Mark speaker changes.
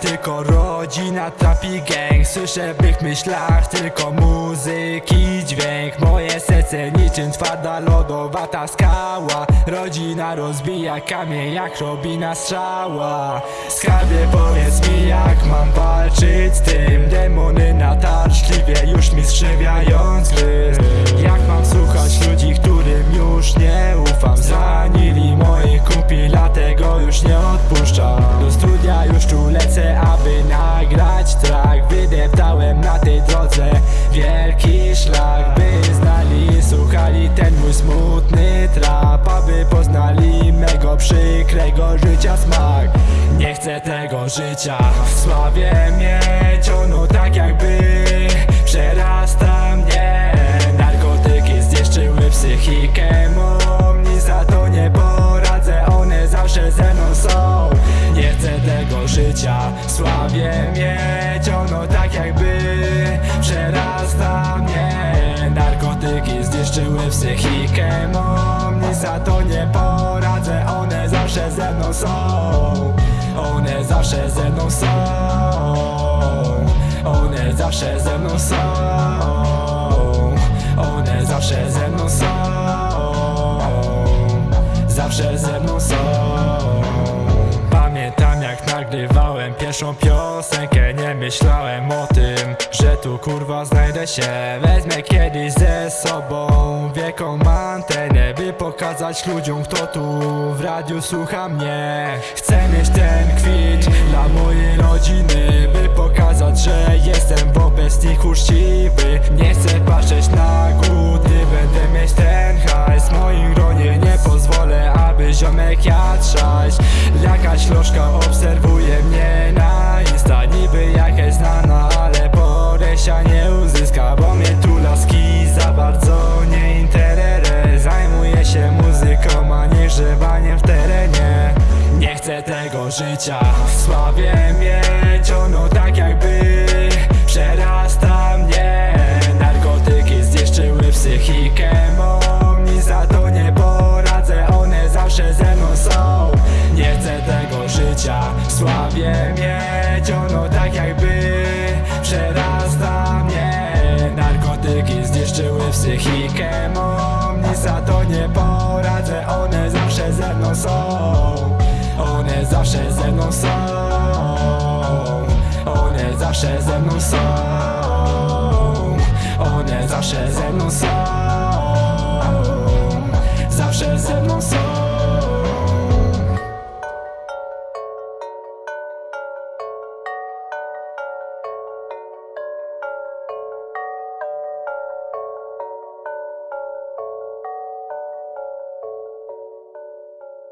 Speaker 1: tylko rodzina trapi gang. Słyszę w ich myślach tylko muzyki dźwięk. Moje serce niczym twarda lodowata skała. Rodzina rozbija kamień jak robina strzała. Skarbie powiedz mi jak mam walczyć z tym? Demony natarczliwie już mi skrzywiając gryz. Lecę, aby nagrać track. Wydeptałem na tej drodze wielki szlak By znali, słuchali ten mój smutny trap Aby poznali mego przykrego życia smak. Nie chcę tego życia w sławie mieć Ono tak jakby zniszczyły psychikę mą Nic za to nie poradzę, one zawsze ze mną są. One zawsze ze mną są. One zawsze ze mną są. One zawsze ze mną są. Zawsze ze mną są pierwszą piosenkę Nie myślałem o tym, że tu kurwa znajdę się. Wezmę kiedyś ze sobą wielką antenę By pokazać ludziom kto tu w radiu słucha mnie. Chcę mieć ten kwit dla mojej rodziny By pokazać, że jestem wobec nich uczciwy Nie chcę patrzeć na głód, będę mieć ten hajs. W moim gronie nie pozwolę, aby ziomek jadł Jakaś lożka obserwuje życia. W sławie mieć Ono tak jakby przerasta mnie. Narkotyki zniszczyły psychikę mą Nic za to nie poradzę, one zawsze ze mną są. Nie chcę tego życia. W sławie mieć Ono tak jakby przerasta mnie. Narkotyki zniszczyły psychikę mą Nic za to nie poradzę, zawsze ze mną są. One zawsze ze mną są. One zawsze ze mną są